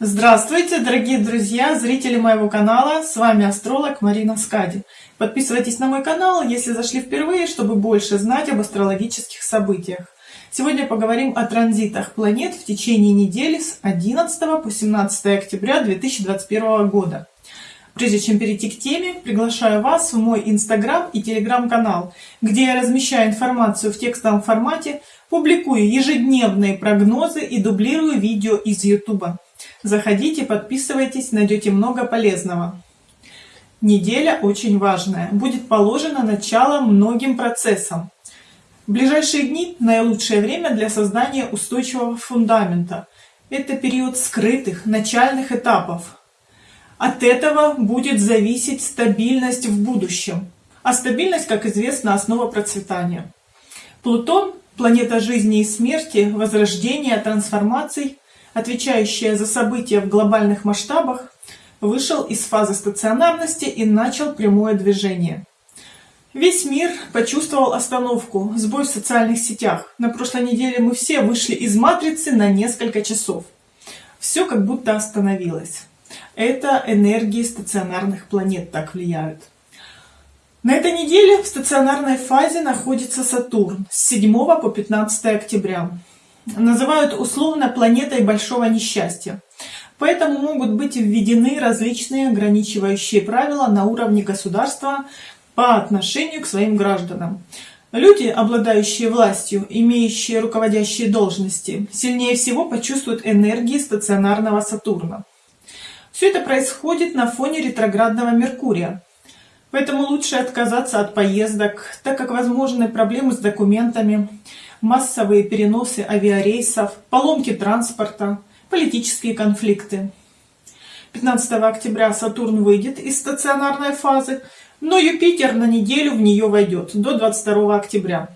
Здравствуйте, дорогие друзья, зрители моего канала, с вами астролог Марина Скади. Подписывайтесь на мой канал, если зашли впервые, чтобы больше знать об астрологических событиях. Сегодня поговорим о транзитах планет в течение недели с 11 по 17 октября 2021 года. Прежде чем перейти к теме, приглашаю вас в мой инстаграм и телеграм-канал, где я размещаю информацию в текстовом формате, публикую ежедневные прогнозы и дублирую видео из ютуба. Заходите, подписывайтесь, найдете много полезного. Неделя очень важная. Будет положено начало многим процессам. В ближайшие дни наилучшее время для создания устойчивого фундамента. Это период скрытых начальных этапов, от этого будет зависеть стабильность в будущем. А стабильность, как известно, основа процветания. Плутон – планета жизни и смерти, возрождения, трансформаций, отвечающая за события в глобальных масштабах, вышел из фазы стационарности и начал прямое движение. Весь мир почувствовал остановку, сбой в социальных сетях. На прошлой неделе мы все вышли из матрицы на несколько часов. Все как будто остановилось. Это энергии стационарных планет так влияют. На этой неделе в стационарной фазе находится Сатурн с 7 по 15 октября. Называют условно планетой большого несчастья. Поэтому могут быть введены различные ограничивающие правила на уровне государства по отношению к своим гражданам. Люди, обладающие властью, имеющие руководящие должности, сильнее всего почувствуют энергии стационарного Сатурна. Все это происходит на фоне ретроградного Меркурия. Поэтому лучше отказаться от поездок, так как возможны проблемы с документами, массовые переносы авиарейсов, поломки транспорта, политические конфликты. 15 октября Сатурн выйдет из стационарной фазы, но Юпитер на неделю в нее войдет до 22 октября.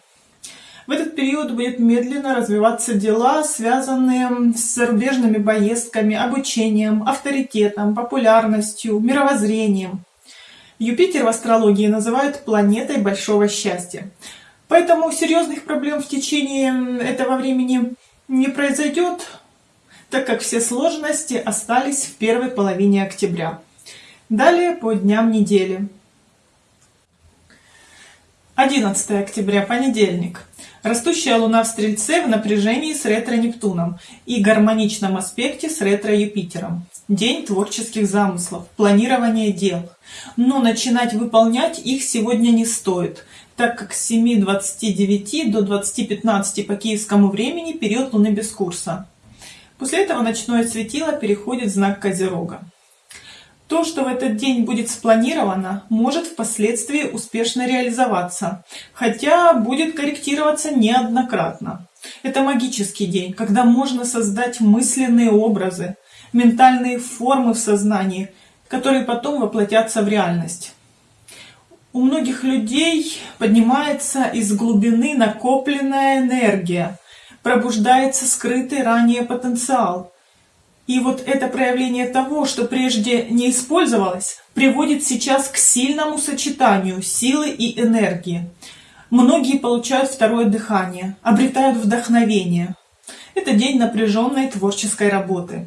В этот период будет медленно развиваться дела, связанные с зарубежными поездками, обучением, авторитетом, популярностью, мировоззрением. Юпитер в астрологии называют планетой большого счастья. Поэтому серьезных проблем в течение этого времени не произойдет, так как все сложности остались в первой половине октября. Далее по дням недели. 11 октября, понедельник. Растущая Луна в Стрельце в напряжении с ретро-Нептуном и гармоничном аспекте с ретро-Юпитером. День творческих замыслов, планирования дел. Но начинать выполнять их сегодня не стоит, так как с 7.29 до 20.15 по киевскому времени период Луны без курса. После этого ночное светило переходит в знак Козерога. То, что в этот день будет спланировано, может впоследствии успешно реализоваться, хотя будет корректироваться неоднократно. Это магический день, когда можно создать мысленные образы, ментальные формы в сознании, которые потом воплотятся в реальность. У многих людей поднимается из глубины накопленная энергия, пробуждается скрытый ранее потенциал – и вот это проявление того, что прежде не использовалось, приводит сейчас к сильному сочетанию силы и энергии. Многие получают второе дыхание, обретают вдохновение. Это день напряженной творческой работы.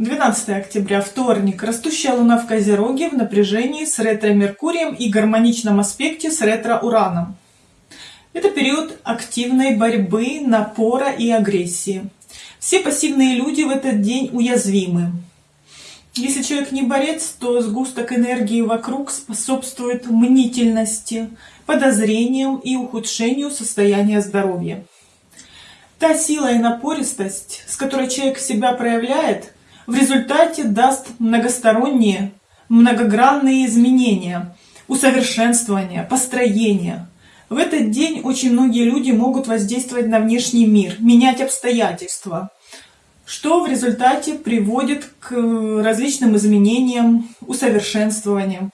12 октября, вторник. Растущая Луна в Козероге в напряжении с ретро-Меркурием и гармоничном аспекте с ретро-Ураном. Это период активной борьбы, напора и агрессии. Все пассивные люди в этот день уязвимы. Если человек не борец, то сгусток энергии вокруг способствует мнительности, подозрениям и ухудшению состояния здоровья. Та сила и напористость, с которой человек себя проявляет, в результате даст многосторонние, многогранные изменения, усовершенствования, построения – в этот день очень многие люди могут воздействовать на внешний мир, менять обстоятельства, что в результате приводит к различным изменениям, усовершенствованиям.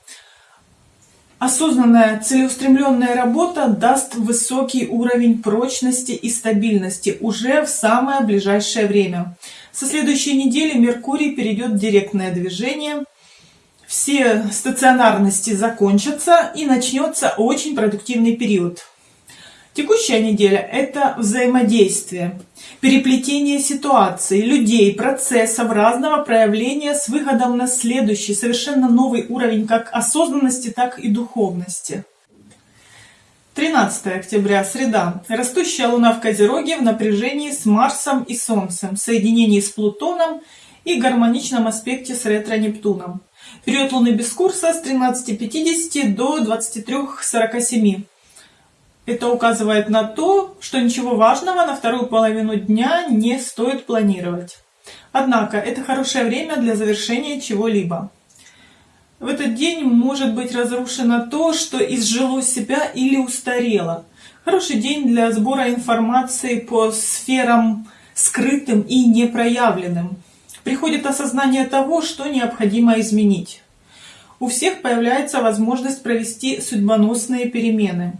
Осознанная целеустремленная работа даст высокий уровень прочности и стабильности уже в самое ближайшее время. Со следующей недели Меркурий перейдет в директное движение – все стационарности закончатся и начнется очень продуктивный период. Текущая неделя – это взаимодействие. переплетение ситуаций, людей, процессов разного проявления с выходом на следующий, совершенно новый уровень как осознанности, так и духовности. 13 октября, среда. Растущая Луна в Козероге в напряжении с Марсом и Солнцем, в соединении с Плутоном и гармоничном аспекте с ретро-Нептуном. Период Луны без курса с 13.50 до 23.47. Это указывает на то, что ничего важного на вторую половину дня не стоит планировать. Однако это хорошее время для завершения чего-либо. В этот день может быть разрушено то, что изжило себя или устарело. Хороший день для сбора информации по сферам скрытым и непроявленным. Приходит осознание того, что необходимо изменить. У всех появляется возможность провести судьбоносные перемены.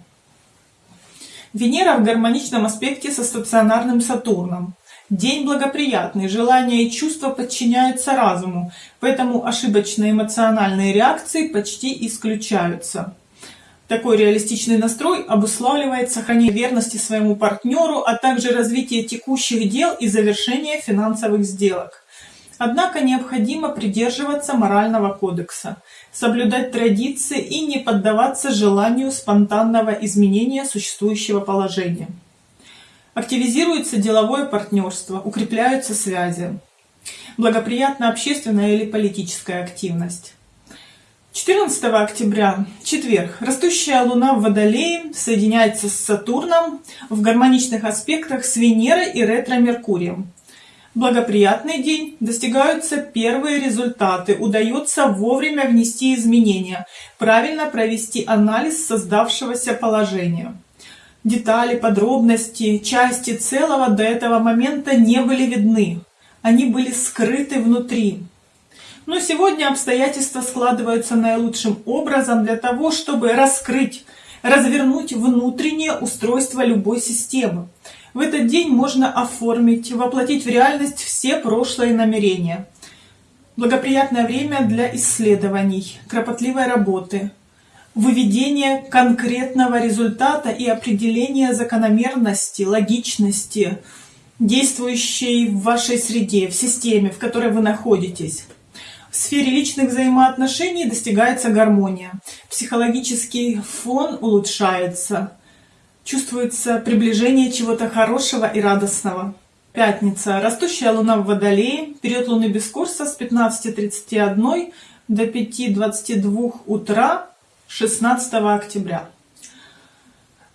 Венера в гармоничном аспекте со стационарным Сатурном. День благоприятный, желания и чувства подчиняются разуму, поэтому ошибочные эмоциональные реакции почти исключаются. Такой реалистичный настрой обуславливает сохранение верности своему партнеру, а также развитие текущих дел и завершение финансовых сделок. Однако необходимо придерживаться морального кодекса, соблюдать традиции и не поддаваться желанию спонтанного изменения существующего положения. Активизируется деловое партнерство, укрепляются связи. Благоприятна общественная или политическая активность. 14 октября, четверг, растущая Луна в Водолее соединяется с Сатурном в гармоничных аспектах с Венерой и ретро-Меркурием. Благоприятный день, достигаются первые результаты, удается вовремя внести изменения, правильно провести анализ создавшегося положения. Детали, подробности, части целого до этого момента не были видны. Они были скрыты внутри. Но сегодня обстоятельства складываются наилучшим образом для того, чтобы раскрыть, развернуть внутреннее устройство любой системы. В этот день можно оформить, воплотить в реальность все прошлые намерения. Благоприятное время для исследований, кропотливой работы, выведение конкретного результата и определение закономерности, логичности, действующей в вашей среде, в системе, в которой вы находитесь. В сфере личных взаимоотношений достигается гармония. Психологический фон улучшается. Чувствуется приближение чего-то хорошего и радостного. Пятница. Растущая луна в Водолее. Период луны без курса с 15.31 до 5.22 утра 16 октября.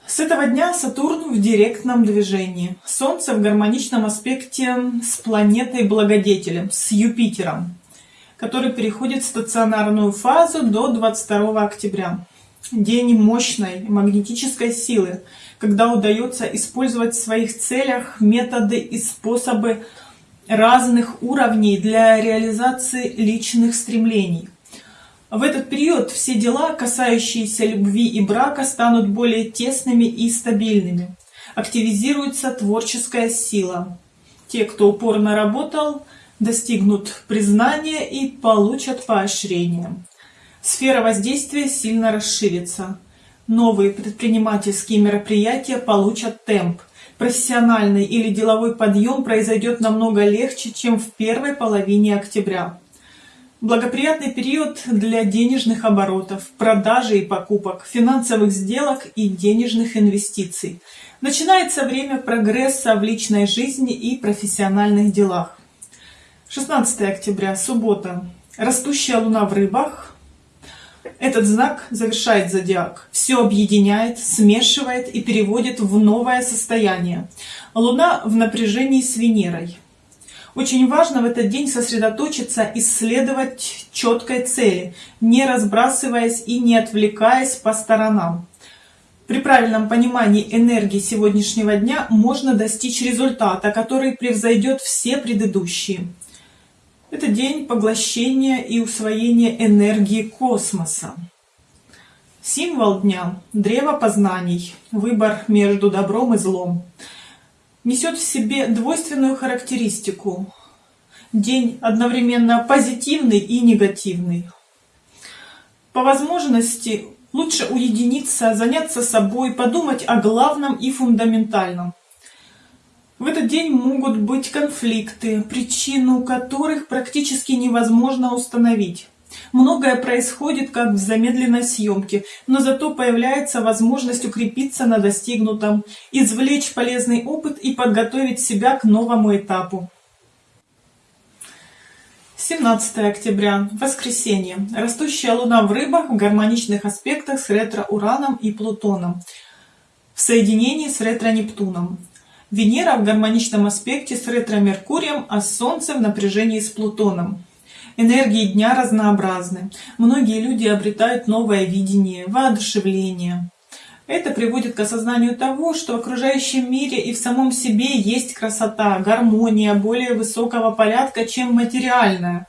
С этого дня Сатурн в директном движении. Солнце в гармоничном аспекте с планетой Благодетелем, с Юпитером, который переходит в стационарную фазу до 22 октября. День мощной магнетической силы, когда удается использовать в своих целях методы и способы разных уровней для реализации личных стремлений. В этот период все дела, касающиеся любви и брака, станут более тесными и стабильными. Активизируется творческая сила. Те, кто упорно работал, достигнут признания и получат поощрение. Сфера воздействия сильно расширится. Новые предпринимательские мероприятия получат темп. Профессиональный или деловой подъем произойдет намного легче, чем в первой половине октября. Благоприятный период для денежных оборотов, продажи и покупок, финансовых сделок и денежных инвестиций. Начинается время прогресса в личной жизни и профессиональных делах. 16 октября, суббота. Растущая луна в рыбах. Этот знак завершает зодиак. Все объединяет, смешивает и переводит в новое состояние. Луна в напряжении с Венерой. Очень важно в этот день сосредоточиться, исследовать четкой цели, не разбрасываясь и не отвлекаясь по сторонам. При правильном понимании энергии сегодняшнего дня можно достичь результата, который превзойдет все предыдущие. Это день поглощения и усвоения энергии космоса. Символ дня – древо познаний, выбор между добром и злом – несет в себе двойственную характеристику. День одновременно позитивный и негативный. По возможности лучше уединиться, заняться собой, подумать о главном и фундаментальном. В этот день могут быть конфликты, причину которых практически невозможно установить. Многое происходит как в замедленной съемке, но зато появляется возможность укрепиться на достигнутом, извлечь полезный опыт и подготовить себя к новому этапу. 17 октября. Воскресенье. Растущая луна в рыбах в гармоничных аспектах с ретро-ураном и Плутоном. В соединении с ретро-Нептуном. Венера в гармоничном аспекте с ретро-Меркурием, а Солнце в напряжении с Плутоном. Энергии дня разнообразны. Многие люди обретают новое видение, воодушевление. Это приводит к осознанию того, что в окружающем мире и в самом себе есть красота, гармония более высокого порядка, чем материальная.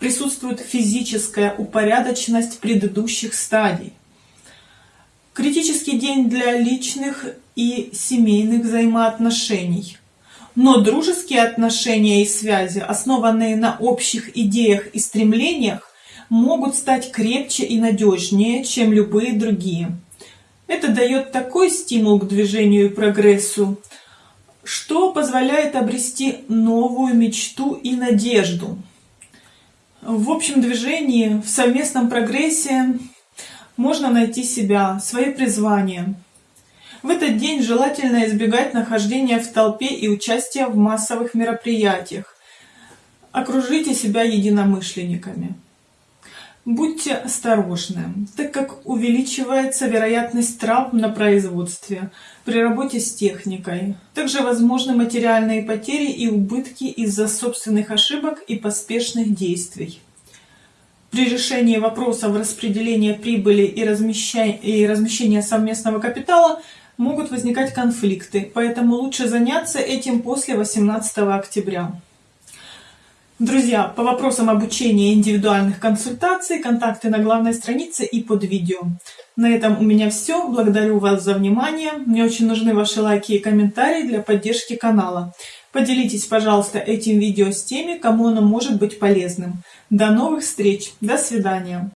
Присутствует физическая упорядоченность предыдущих стадий. Критический день для личных и семейных взаимоотношений. Но дружеские отношения и связи, основанные на общих идеях и стремлениях, могут стать крепче и надежнее, чем любые другие. Это дает такой стимул к движению и прогрессу, что позволяет обрести новую мечту и надежду. В общем движении, в совместном прогрессе можно найти себя, свои призвания. В этот день желательно избегать нахождения в толпе и участия в массовых мероприятиях. Окружите себя единомышленниками. Будьте осторожны, так как увеличивается вероятность травм на производстве при работе с техникой. Также возможны материальные потери и убытки из-за собственных ошибок и поспешных действий. При решении вопросов распределения прибыли и размещения, совместного капитала могут возникать конфликты, поэтому лучше заняться этим после 18 октября. Друзья, по вопросам обучения индивидуальных консультаций, контакты на главной странице и под видео. На этом у меня все. Благодарю вас за внимание. Мне очень нужны ваши лайки и комментарии для поддержки канала. Поделитесь, пожалуйста, этим видео с теми, кому оно может быть полезным. До новых встреч. До свидания.